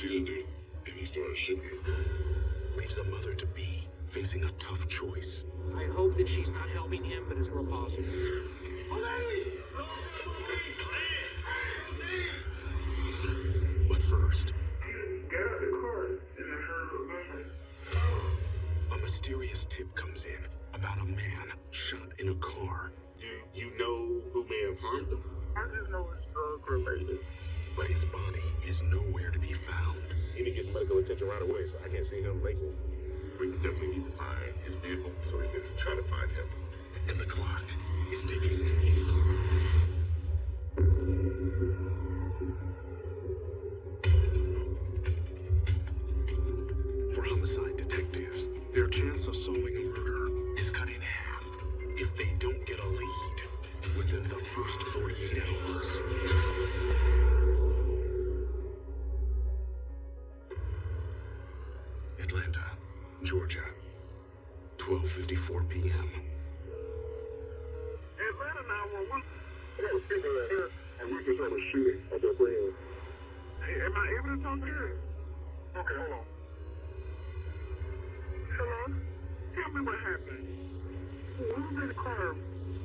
see the dude, and he started shooting. Leaves a mother to be facing a tough choice. I hope that she's not helping him, but it's real possible. But first, Get out the car, and I heard a gunshot. a mysterious tip comes in about a man shot in a car, You you know who may have harmed him? I just know it's drug related. His body is nowhere to be found. He need to get medical attention right away, so I can't see him making. We definitely need to find his vehicle so we can try to find him. And the clock is ticking. For homicide detectives, their chance of solving a murder is cut in half if they don't get a lead within the first 48 hours. Georgia, 12:54 p.m. Atlanta 911. I got people out here, and we just had a shooting at the friend. Hey, am I able to talk to her? Okay, hold on. Hello? Tell me what happened. We was in the car.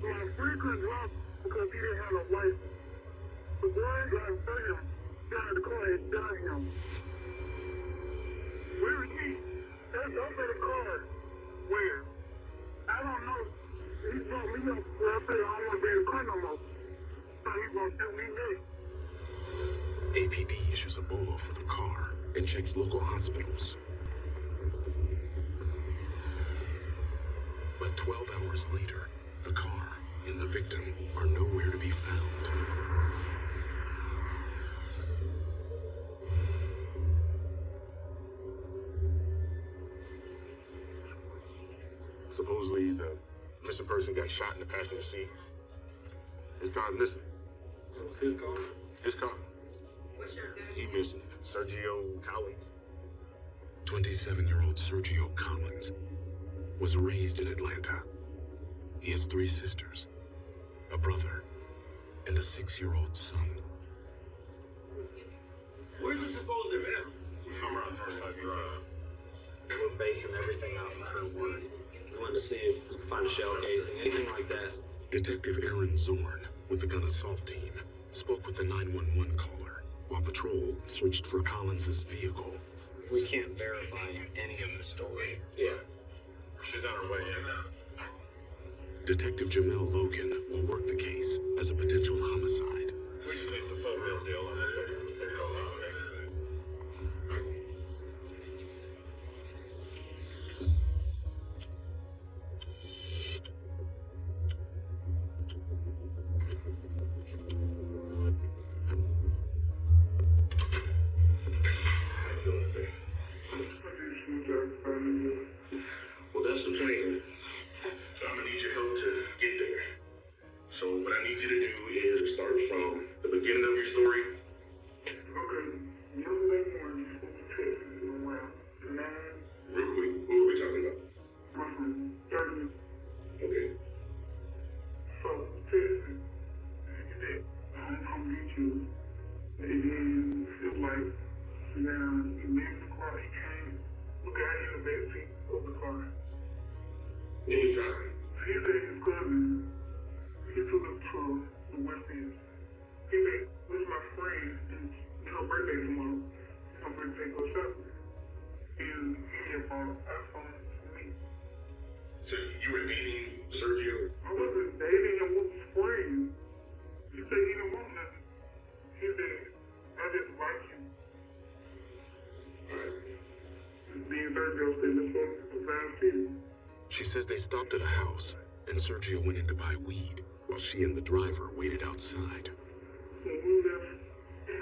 My friend couldn't drive because he didn't have a license. The boy got of him, got in the car and shot him. Where is he? That's in the car. Where? I don't know. He brought me up where I said I don't want to be in the car no more. So gonna shoot me next. APD issues a bolo for the car and checks local hospitals. But 12 hours later, the car and the victim are nowhere to be found. Supposedly, the missing person got shot in the passenger seat. His car missing. What's his car? His car. He missing. Sergio Collins. 27 year old Sergio Collins was raised in Atlanta. He has three sisters, a brother, and a six year old son. Where's it supposed to be? Somewhere on Northside Drive. We're basing everything off of her word. We wanted to see if we could find a shell casing, anything like that. Detective Aaron Zorn with the gun assault team spoke with the 911 caller while patrol searched for Collins's vehicle. We can't verify any of the story. Yeah. She's on her way in. Now. Detective Jamel Logan will work the case as a potential homicide. Anytime. He said his took us to the West End. He said, this is my friend, and it's her birthday tomorrow. I'm going to take her shopping. And he had bought an iPhone for me. So you were dating Sergio? I wasn't dating him, we was friends. He said he didn't want nothing. He said, I just like you. Being Sergio said, this one is the fast city. She says they stopped at a house and Sergio went in to buy weed while she and the driver waited outside. When we left, his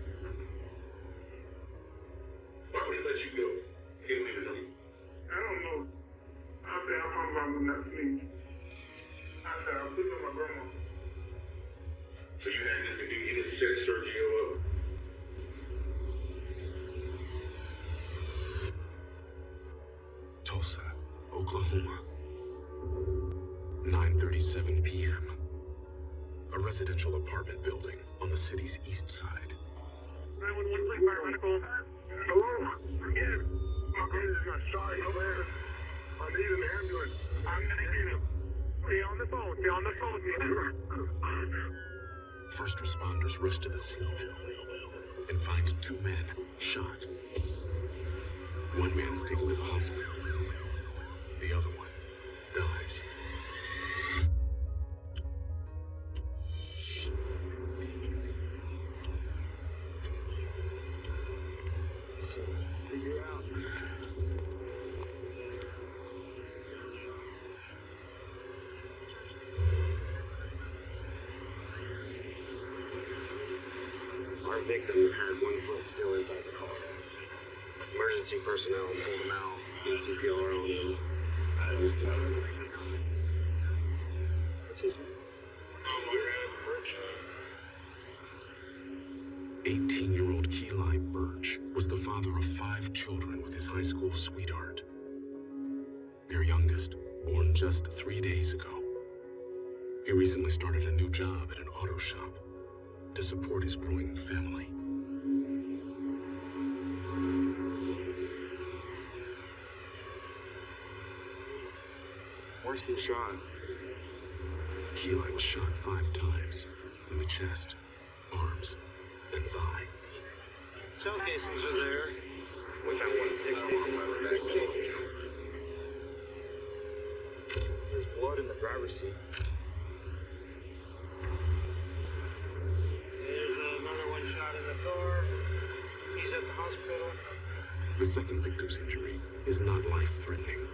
9:37 p.m. A residential apartment building on the city's east side. 911, please, paramedical. Hello? Yes. My brother just got shot in the head. I need an ambulance. I'm gonna get him. Stay on the phone. Stay on the phone. First responders rush to the scene and find two men shot. One man is taken to the hospital. The other one dies. His 18-year-old Keli Birch was the father of five children with his high school sweetheart. Their youngest, born just three days ago. He recently started a new job at an auto shop to support his growing family. Where's he shot? Keli was shot five times in the chest, arms, and thigh. Shell casings are there. We found one six days in my bag. There's blood in the driver's seat. There's another one shot in the car. He's at the hospital. The second victim's injury is not life-threatening.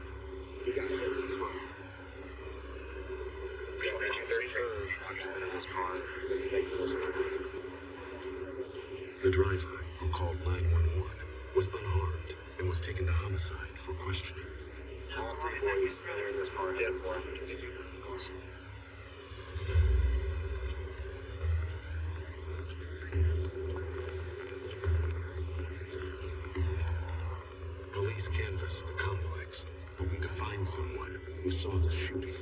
He got hit in the front. Third occupant of this car. The victim was The driver, who called 911, was unarmed and was taken to homicide for questioning. All three boys that are in this car had blood. Police canvassed the complex, hoping to find someone who saw the shooting.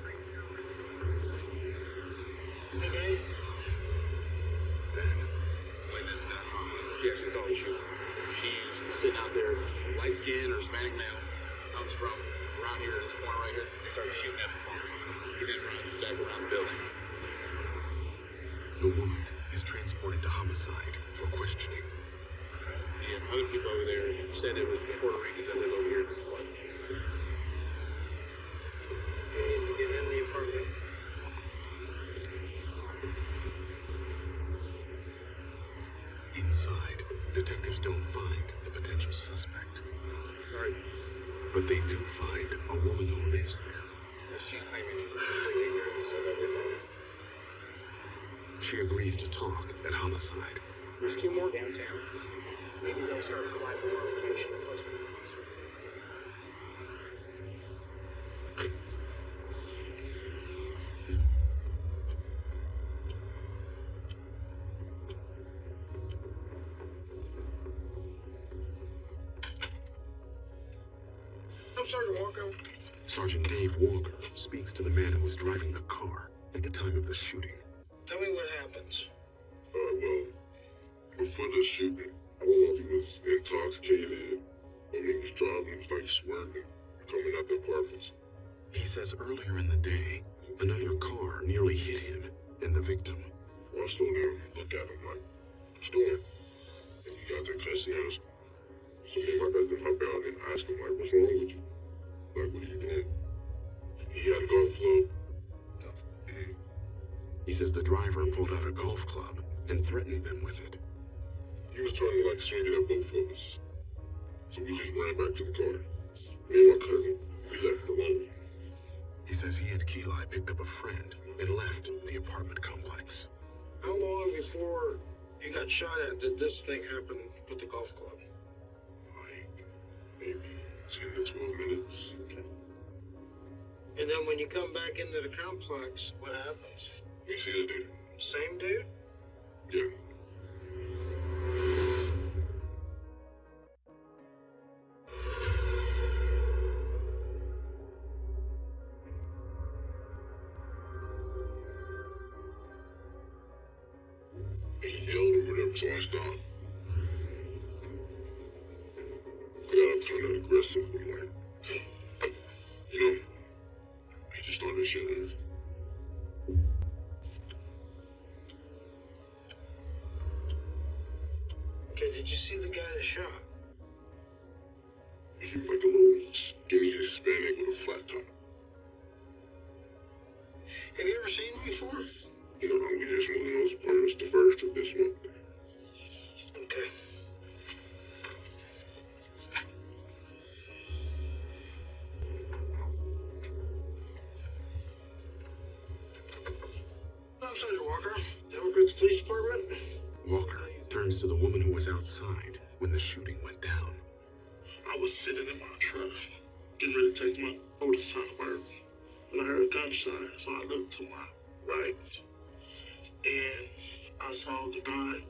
There said the Puerto Ricans that live over here in this apartment. He needs to get in the apartment. Inside, detectives don't find the potential suspect, Right. but they do find a woman who lives there. She's claiming complete ignorance of everything. She agrees to talk at homicide. There's two more downtown. Maybe they'll start providing more information to us. I'm Sergeant Walker. Sergeant Dave Walker speaks to the man who was driving the car at the time of the shooting. Tell me what happens. Uh, well, before the shooting, was intoxicated or he was driving, was like swerving, coming out the apartments. He says earlier in the day, another car nearly hit him and the victim. Well, I slow down, look at him like, what's doing? And he got there cussing at us. So me and my cousin hop out and ask him, like, what's wrong with you? Like, what are you doing? He had a golf club. He says the driver pulled out a golf club and threatened them with it. He was trying to like swing it at both of us. So we just ran back to the car. Me and my cousin, we left alone. He says he and Keli picked up a friend and left the apartment complex. How long before you got shot at did this thing happen with the golf club? Like maybe 10 to 12 minutes. Okay. And then when you come back into the complex, what happens? You see the dude? Same dude? Yeah. Whatever, so I stopped. I got kind of aggressively, like, the.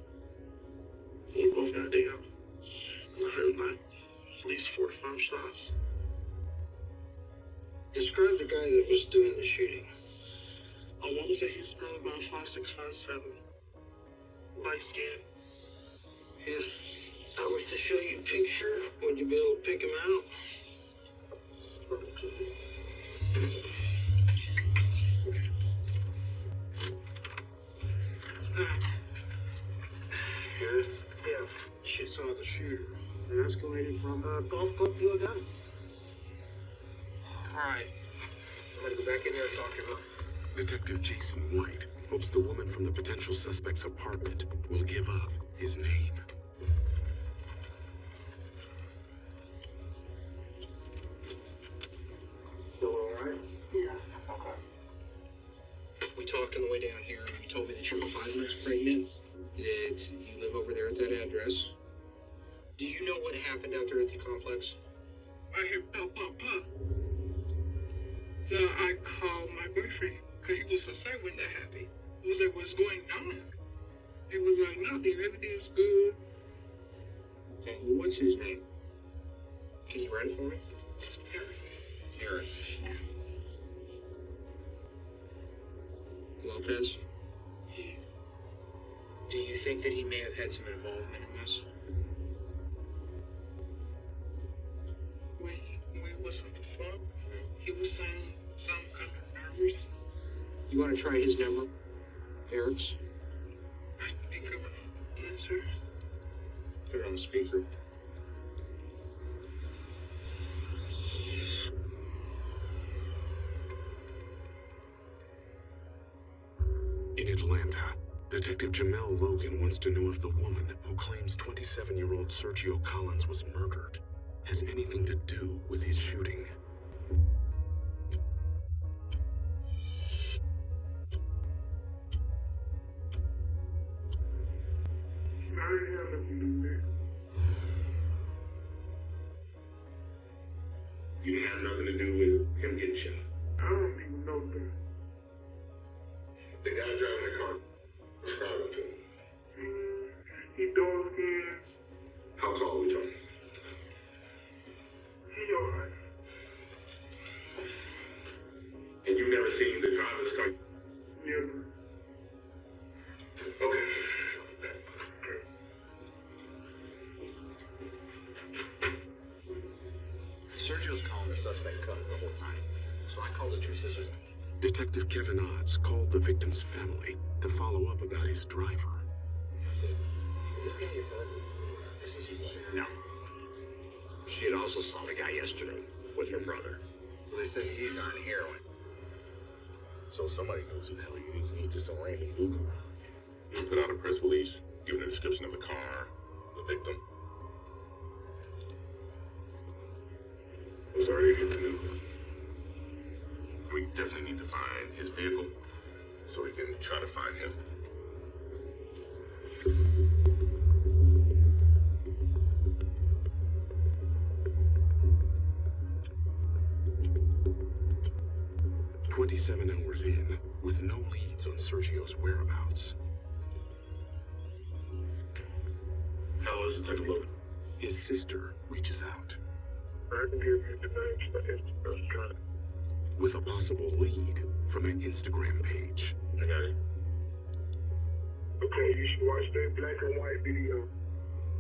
We both got down, and I heard like at least 45 shots. Describe the guy that was doing the shooting. I want to say he's probably about five, six, five, seven, light skin. If I was to show you a picture, would you be able to pick him out? Detective Jason White hopes the woman from the potential suspect's apartment will give up his name. Still alright? Yeah. Okay. We talked on the way down here, and you told me that you were five months pregnant. That you live over there at that address. Do you know what happened out there at the complex? He was like, what's going on? It was like, nothing, everything's good. Okay, what's his name? Can you write it for me? Eric. Lopez? Do you think that he may have had some involvement in this? When, when was on the phone, mm-hmm. he was saying some kind of nervous. You want to try his number? Eric's? I think I would answer. Put it on the speaker. In Atlanta, Detective Jamel Logan wants to know if the woman who claims 27 year old Sergio Collins was murdered has anything to do with his shooting. Family to follow up about his driver. Is this guy your cousin? This is No. She had also saw the guy yesterday with her brother. They said he's on heroin. So somebody knows who the hell he is, and he just some random Google. He put out a press release, giving a description of the car, the victim. It was already in the. So we definitely need to find his vehicle, so we can try to find him. 27 hours in, with no leads on Sergio's whereabouts, Now let's take a look. his sister reaches out with a possible lead from an Instagram page. I got it. Okay, you should watch that black and white video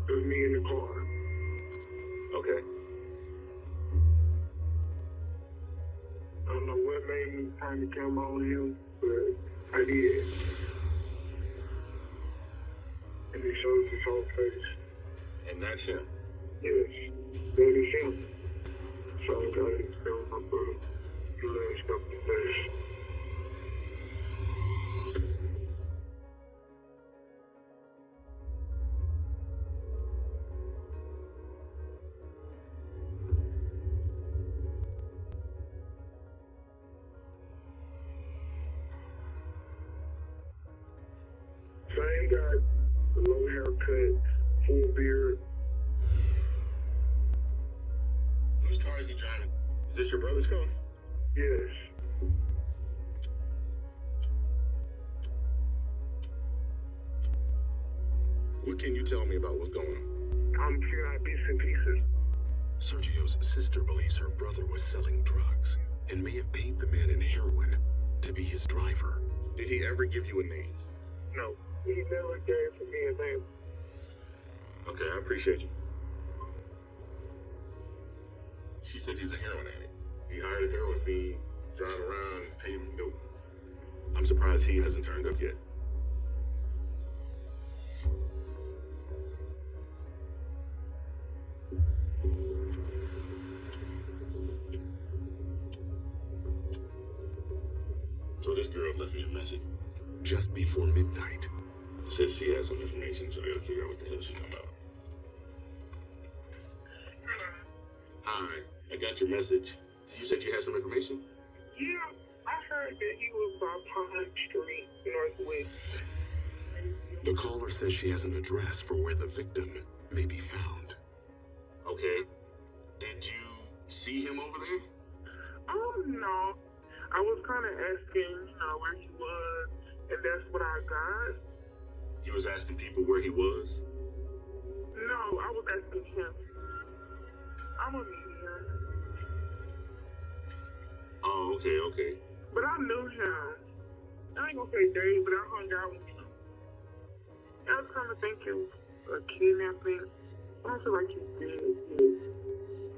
of me in the car. Okay. I don't know what made me turn the camera on him, but I did. And it shows his whole face. And that's him. Yes, that is him. So I got it film up for the last couple of days. Ever give you a name? No, he never gave me a name. Okay, I appreciate you. She said he's a heroin addict. He hired a heroin fiend, drive around, and pay him dope. I'm surprised he hasn't turned up yet. So this girl left me a message. Just before midnight, Says she has some information, so I gotta figure out what the hell she's talking about. Hi, I got your message. You said you had some information? Yeah, I heard that he was by Pine Street, Northwest. the caller says she has an address for where the victim may be found. Okay. Did you see him over there? Oh, no. I was kind of asking, you know, where he was, and that's what I got. He was asking people where he was. No, I was asking him. I'm meet him. Oh, okay, okay. But I knew him. I ain't gonna say Dave, but I hung out with him. I was kind of thinking a kidnapping. I don't feel like dead yet.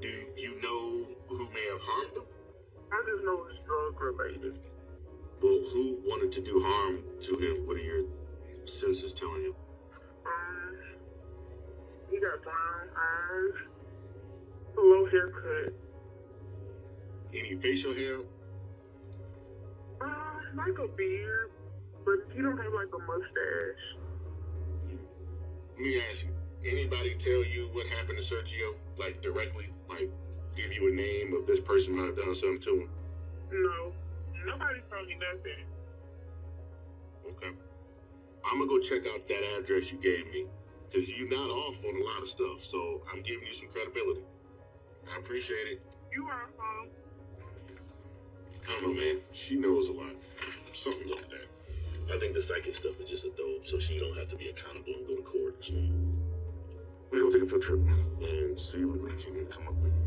Do you know who may have harmed him? I just know it's drug related. Well, who wanted to do harm to him? What are your senses telling you? Um, he got brown eyes, a low haircut. Any facial hair? Uh, like a beard, but he don't have like a mustache. Let me ask you. Anybody tell you what happened to Sergio? Like directly? Like give you a name of this person might have done something to him? No, nobody told me nothing. Okay. I'm gonna go check out that address you gave me. Cause you're not off on a lot of stuff, so I'm giving you some credibility. I appreciate it. You are home. I don't know, man. She knows a lot. Something like that. I think the psychic stuff is just a dope, so she don't have to be accountable and go to court. So we gonna take a field trip and see what we can come up with.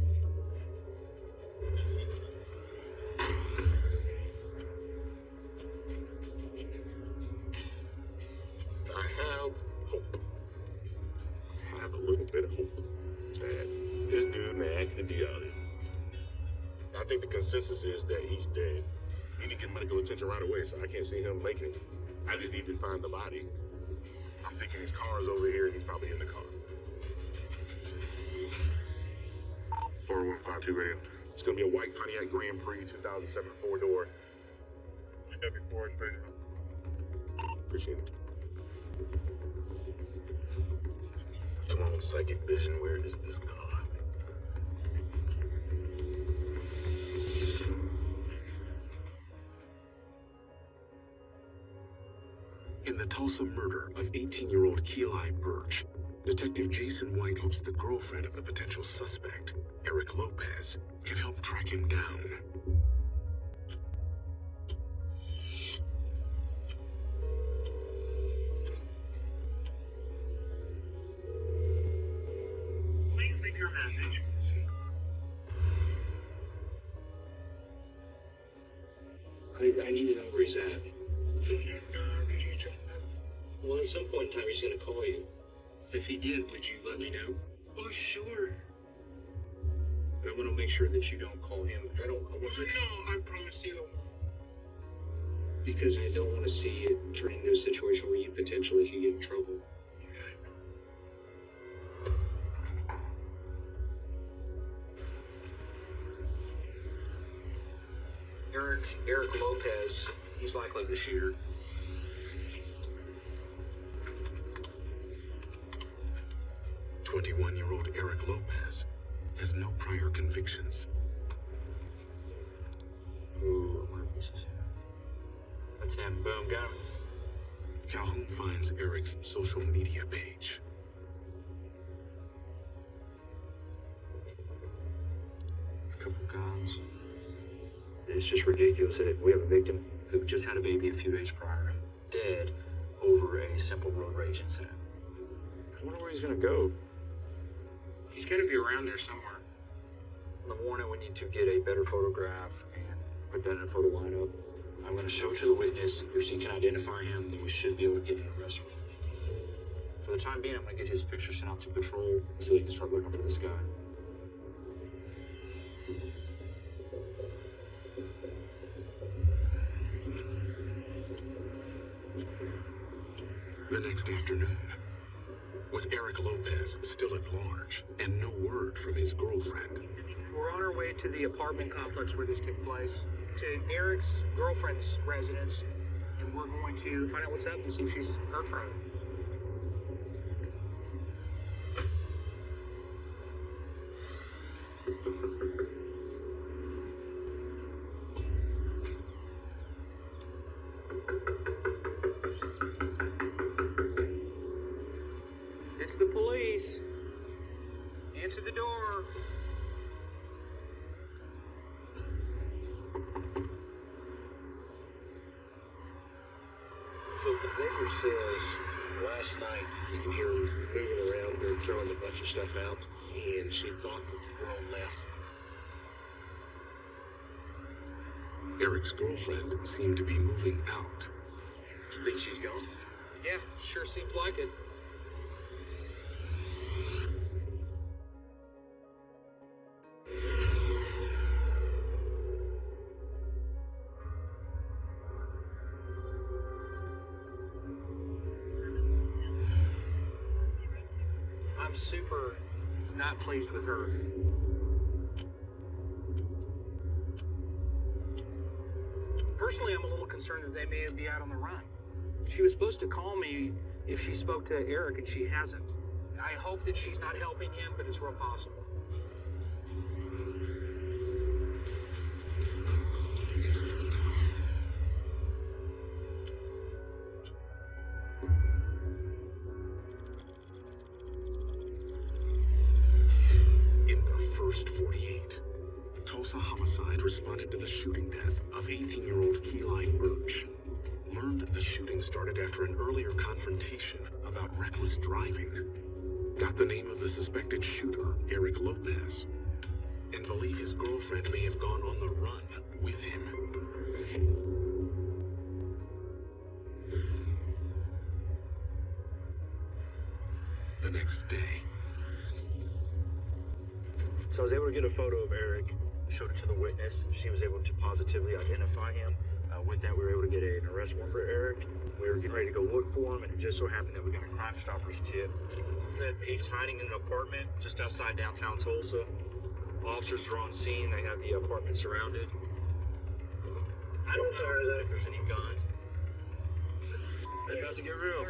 I think the consensus is that he's dead. He need to get medical attention right away, so I can't see him making it. I just need to find the body. I'm thinking his car is over here and he's probably in the car. 4152 radio. It's gonna be a white Pontiac Grand Prix 2007 four door. W4 Appreciate it. Come on, psychic vision, where is this car? The Tulsa murder of 18-year-old Keeli Birch, Detective Jason White hopes the girlfriend of the potential suspect, Eric Lopez, can help track him down. That you don't call him. I don't. I want no, I promise you. because I don't want to see it turn into a situation where you potentially could get in trouble. Eric Eric Lopez, he's likely the shooter. Twenty-one-year-old Eric Lopez has no prior convictions. Ooh, I wonder if is him. That's him. Boom, got him. Calhoun finds Eric's social media page. A couple guns. It's just ridiculous that we have a victim who just had a baby a few days prior, dead over a simple road rage incident. I wonder where he's gonna go. He's got to be around there somewhere. In the morning, we need to get a better photograph and put that in a photo lineup. I'm going to show it to the witness. If she can identify him, then we should be able to get an arrest warrant. For the time being, I'm going to get his picture sent out to patrol so they can start looking for this guy. The next afternoon, with Eric Lopez still at large and no word from his girlfriend, We're on our way to the apartment complex where this took place, to Eric's girlfriend's residence, and we're going to find out what's up and see if she's heard from. It's the police. Answer the door. Says last night you can hear her moving around there, throwing a bunch of stuff out, and she thought that the girl left. Eric's girlfriend seemed to be moving out. You think she's gone? Yeah, sure seems like it. She was supposed to call me if she spoke to Eric, and she hasn't. I hope that she's not helping him, but it's real possible. Started after an earlier confrontation about reckless driving. Got the name of the suspected shooter, Eric Lopez. And believe his girlfriend may have gone on the run with him. The next day, So I was able to get a photo of Eric, showed it to the witness. And she was able to positively identify him. Uh, with that, we were able to get an arrest warrant for Eric. We were getting ready to go look for him, and it just so happened that we got a Crime Stoppers tip that he's hiding in an apartment just outside downtown Tulsa. Officers are on scene. They have the apartment surrounded. I don't know if there's any guns. It's about to get real.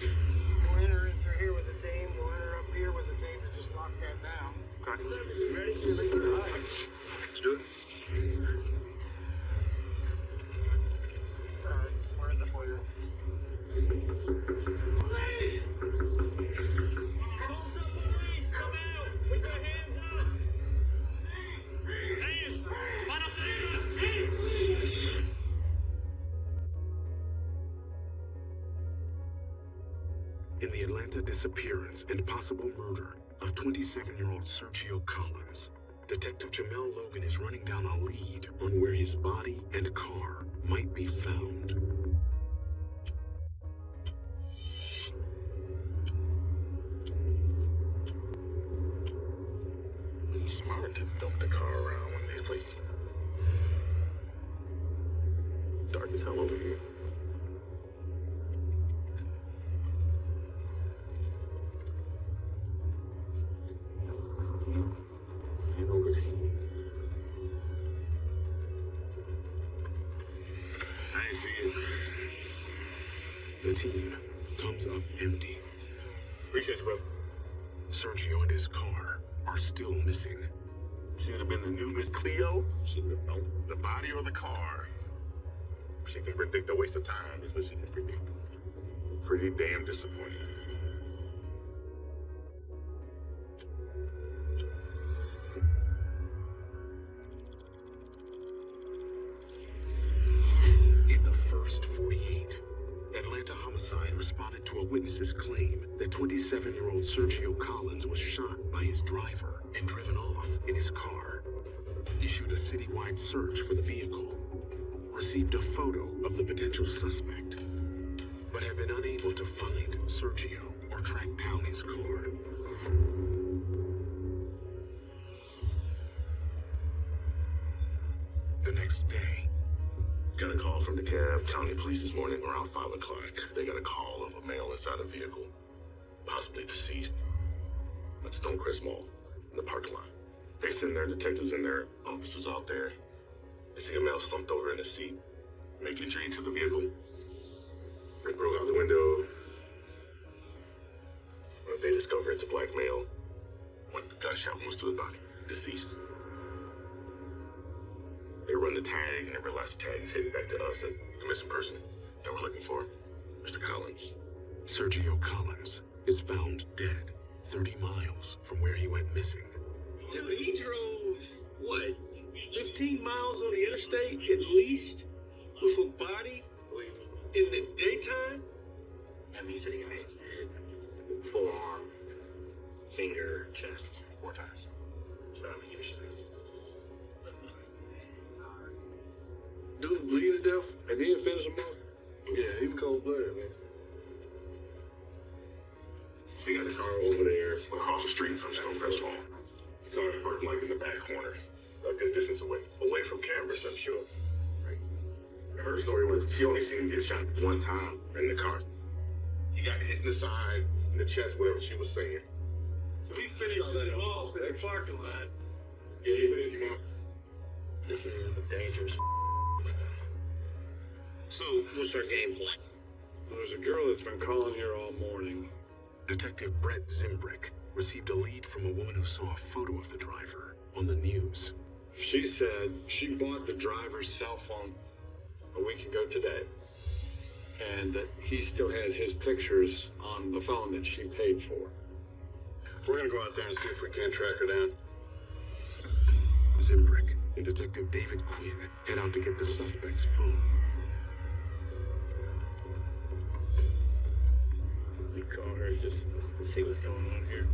We'll enter in through here with the team. We'll enter up here with the team to just lock that down. Okay. Ready? Let's do it. In the Atlanta disappearance and possible murder of 27-year-old Sergio Collins, Detective Jamel Logan is running down a lead on where his body and car might be found. Issued a citywide search for the vehicle. Received a photo of the potential suspect, but have been unable to find Sergio or track down his car. The next day, Got a call from DeKalb county police this morning around 5 o'clock. They got a call of a male inside a vehicle, possibly deceased, at Stonecrest Mall in the parking lot. They send their detectives and their officers out there. They see a male slumped over in his seat, make entry into the vehicle. They broke out the window. They discover it's a black male. One gunshot wounds to his body, deceased. They run the tag and they realize the tag is headed back to us as the missing person that we're looking for, Mr. Collins. Sergio Collins is found dead 30 miles from where he went missing. Dude, he drove, what, 15 miles on the interstate at least with a body in the daytime? I mean, sitting in it. Forearm, finger, chest, four times. So, I mean, he was just like, Dude bleeding to death and then finish him off? Yeah, he was cold blooded, man. They got the car over there across the street from Stonecrest Mall. The car is like in the back corner, a good distance away. Away from cameras, I'm sure. Her story was she only seen him get shot one time in the car. He got hit in the side, in the chest, whatever she was saying. So he finished it off in the parking lot. Yeah, he finished him off. This is a dangerous. So, what's our game plan? There's a girl that's been calling here all morning. Detective Brett Zimbrick received a lead from a woman who saw a photo of the driver on the news. She said she bought the driver's cell phone a week ago today. And that he still has his pictures on the phone that she paid for. We're gonna go out there and see if we can't track her down. Zimbrick and Detective David Quinn head out to get the suspect's phone. Call her just see what's going on here.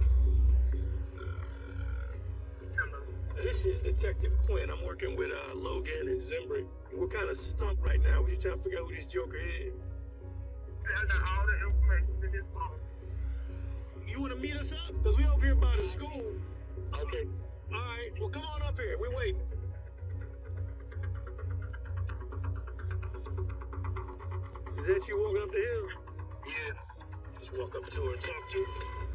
This is Detective Quinn. I'm working with uh, Logan and Zimbrick. We're kind of stumped right now. We're just trying to figure out who this Joker is. I got all the information in this phone. You want to meet us up? Because we over here by the school. Okay. All right. Well, come on up here. We're waiting. Is that you walking up the hill? Yeah. Walk up to her and talk to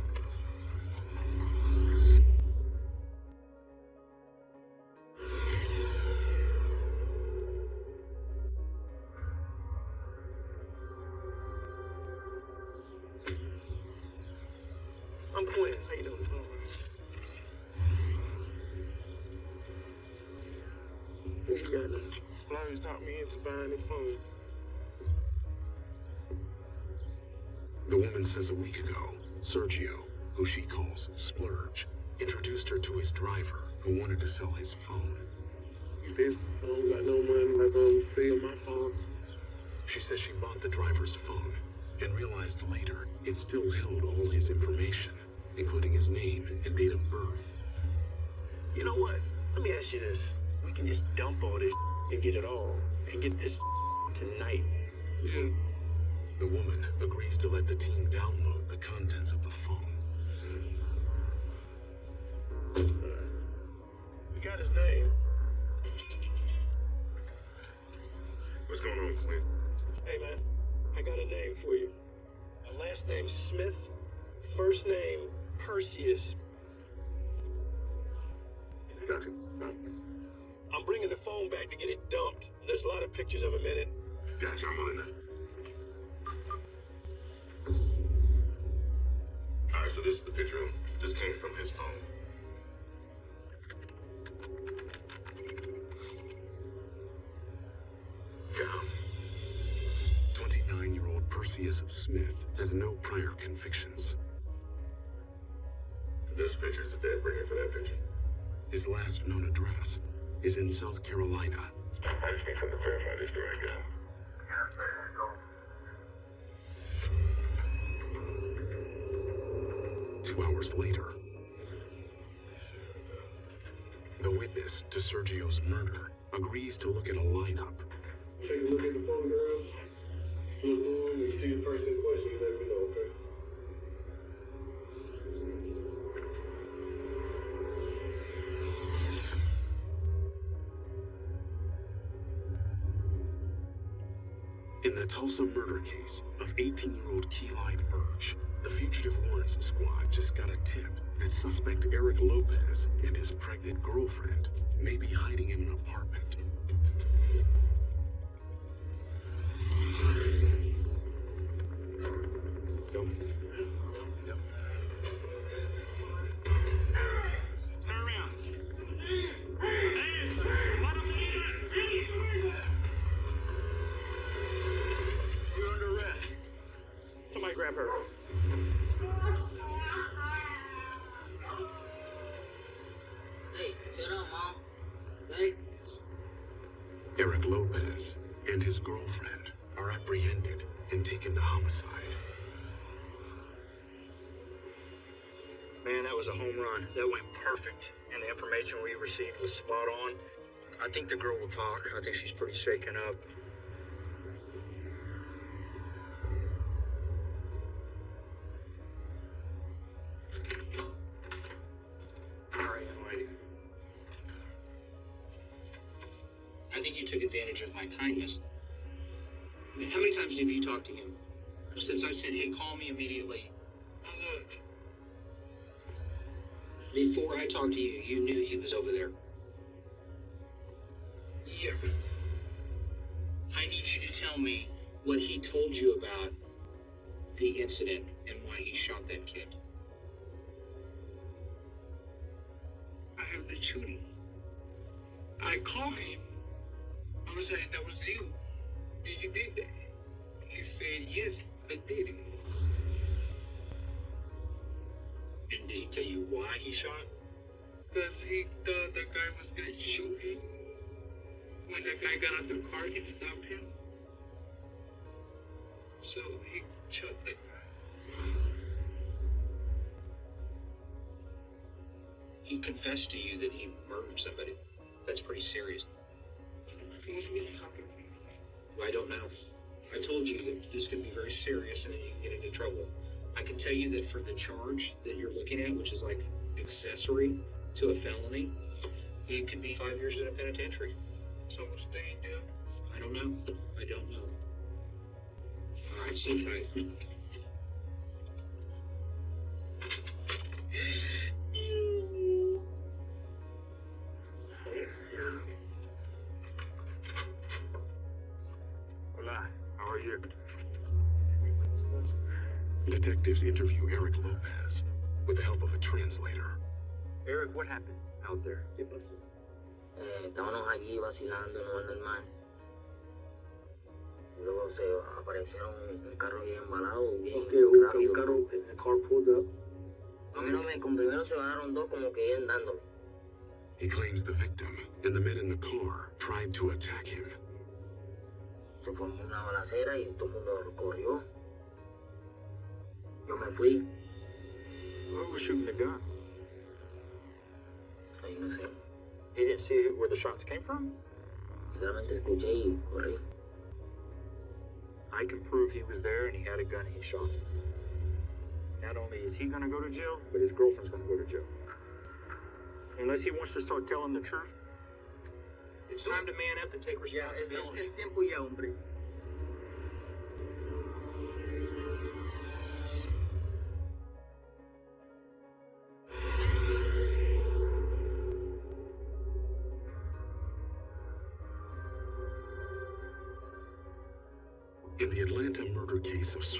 says a week ago, Sergio, who she calls Splurge, introduced her to his driver who wanted to sell his phone. Fifth, I don't got no money fee on my phone. She says she bought the driver's phone and realized later it still held all his information, including his name and date of birth. You know what? Let me ask you this. We can just dump all this and get it all. And get this tonight. Yeah. The woman agrees to let the team download the contents of the phone. We got his name. What's going on, Clint? Hey, man. I got a name for you. My last name Smith. First name Perseus. Gotcha. I'm bringing the phone back to get it dumped. There's a lot of pictures of him in it. Gotcha, I'm on it. Alright, so this is the picture of him. This came from his phone. Yeah. 29 year old Perseus Smith has no prior convictions. This picture is the dead bringer for that picture. His last known address is in South Carolina. I just need something to verify this story, I hours later, the witness to Sergio's murder agrees to look at a lineup. Take a look at the photographs. Look them and see the person in question. Let me know, okay? In the Tulsa murder case of 18 year old Keeline Birch, the Fugitive Warrants Squad just got a tip that suspect Eric Lopez and his pregnant girlfriend may be hiding in an apartment. Received was spot on. I think the girl will talk. I think she's pretty shaken up. I think you took advantage of my kindness. How many times have you talked to him? Since I said, hey, call me immediately. I talked to you, you knew he was over there. yeah. I need you to tell me what he told you about the incident and why he shot that kid. I have the shooting. I called him. I was like, that was you. Did you did that? He said, yes, I did it. And did he tell you why he shot? Because he thought the guy was to shoot him. When the guy got out the car, he stopped him. So he shot the guy. He confessed to you that he murdered somebody. That's pretty serious. What's to happen? I don't know. I told you that this could be very serious and that you can get into trouble. I can tell you that for the charge that you're looking at, which is like accessory to a felony, it could be five years in a penitentiary. So what's staying there? I don't know. I don't know. All right, sit tight. How are you? Detectives interview Eric Lopez with the help of a translator. Eric, what happened out there? ¿Qué pasó? Eh, estábamos allí vacilando, no normal. Luego se aparecieron un carro bien embalado, bien Okay, un, rápido. un carro, the car pulled up. A mí no me, con primero se bajaron dos como que iban dándole. He claims the victim and the men in the car tried to attack him. Se formó una balacera y todo el mundo corrió. Yo me fui, Who was shooting the gun? Ahí no sé. He didn't see where the shots came from? Literalmente escuché y corrí. I can prove he was there and he had a gun and he shot him. Not only is he gonna go to jail, but his girlfriend's gonna go to jail. Unless he wants to start telling the truth. It's time to man up and take Ya, es, es, responsibility. es tiempo ya, hombre.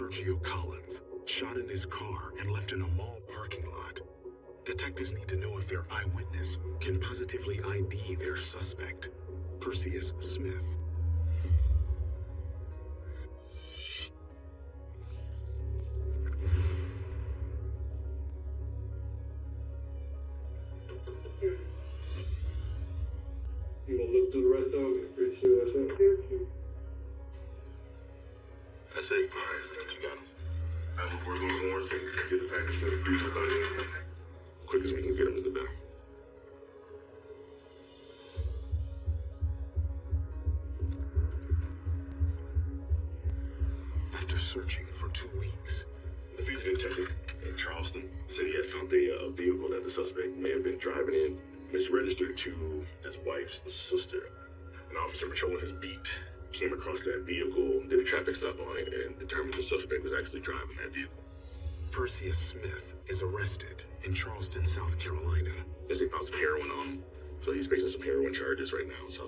Sergio Collins, shot in his car and left in a mall parking lot, detectives need to know if their eyewitness can positively ID their suspect, Perseus Smith.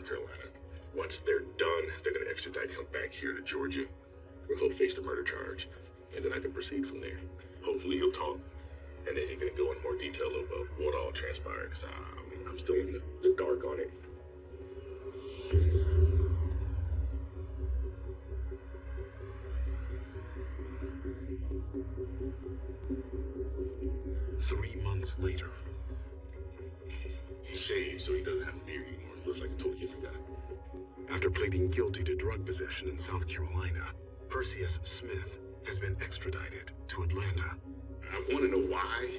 South Carolina. Once they're done, they're going to extradite him back here to Georgia, where he'll face the murder charge, and then I can proceed from there. Hopefully, he'll talk, and then he can go in more detail about what all transpired. Cause I, I mean, I'm still in the dark on it. Three months later, after pleading guilty to drug possession in South Carolina, Perseus Smith has been extradited to Atlanta. I want to know why.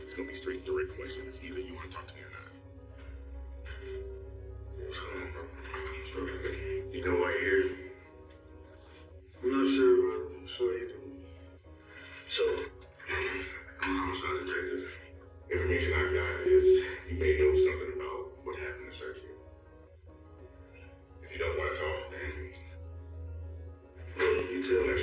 It's going to be straight, direct questions. Either you want to talk to me or not. You know why you're here? I'm not sure, but I'm sure you do. So, I'm a homicide detective. Information I got is you may know something don't want to talk, you tell that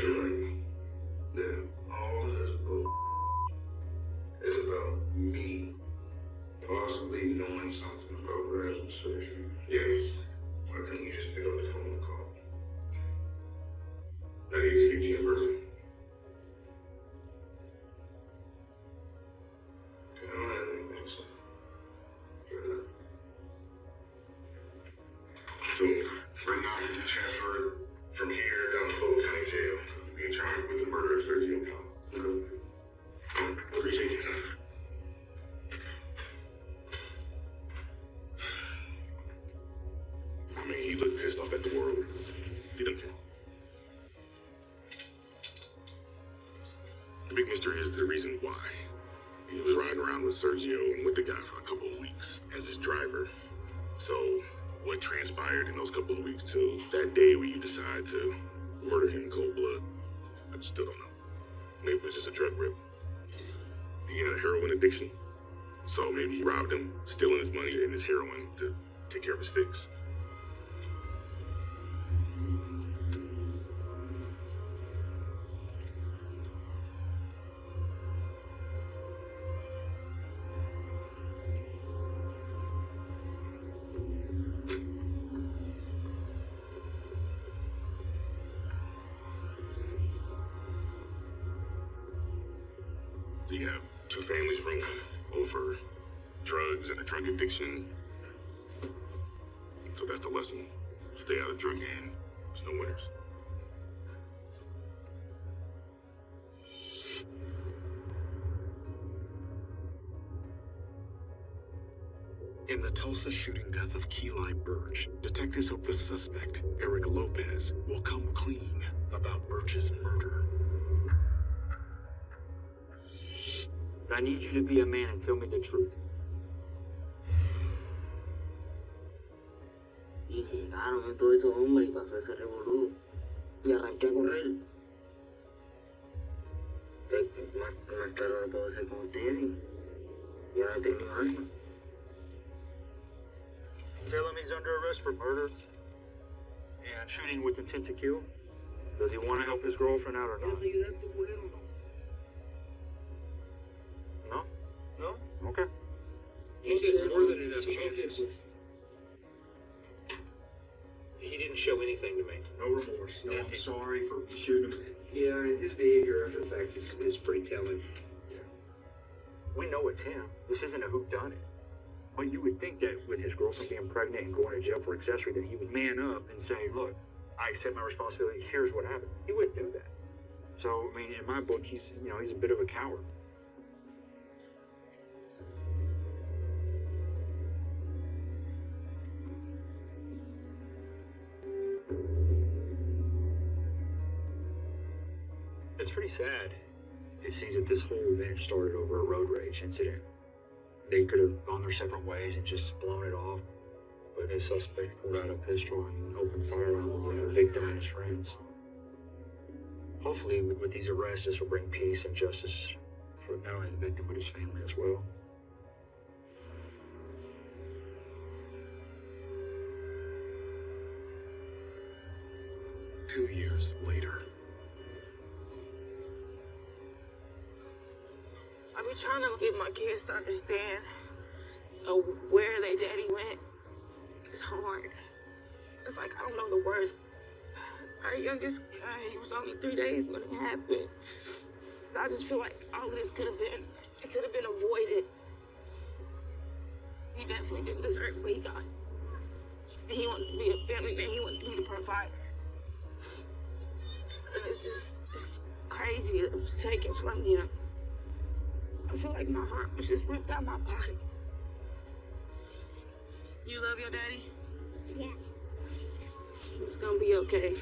is the reason why. He was riding around with Sergio and with the guy for a couple of weeks as his driver. So, what transpired in those couple of weeks till that day where you decide to murder him in cold blood, I just still don't know. Maybe it was just a drug rip. He had a heroin addiction, so maybe he robbed him, stealing his money and his heroin to take care of his fix. Death of Keli Birch, detectives hope the suspect, Eric Lopez, will come clean about Birch's murder. I need you to be a man and tell me the truth. Y llegaron ah, todos estos hombres y pasó ese revolú. Y arranqué a correr. Más, más claro lo puedo hacer con ustedes. Yo no he tenido algo. Tell him he's under arrest for murder and shooting with intent to kill. Does he want to help his girlfriend out or not? No? No? Okay. He said more than enough chances. He didn't show anything to me. No remorse. No, I'm sorry for shooting him. Yeah, his behavior after the fact is, is pretty telling. We know it's him. This isn't a whodunit. But you would think that with his girlfriend being pregnant and going to jail for accessory, that he would man up and say, "Look, I accept my responsibility. Here's what happened." He wouldn't do that. So, I mean, in my book, he's you know he's a bit of a coward. It's pretty sad. It seems that this whole event started over a road rage incident. They could have gone their separate ways and just blown it off, but the suspect pulled out a pistol and opened fire on the victim and his friends. Hopefully, with these arrests, this will bring peace and justice for not only the victim but his family as well. Two years later, be trying to get my kids to understand uh, where their daddy went. It's hard. It's like I don't know the words. Our youngest guy, he was only three days when it happened. I just feel like all of this could have been, it could have been avoided. He definitely didn't deserve what he got. He wanted to be a family man. He wanted to be the provider. And it's just, it's crazy that it was taken from him. I feel like my heart was just ripped out my body. You love your daddy? Yeah. It's gonna be okay.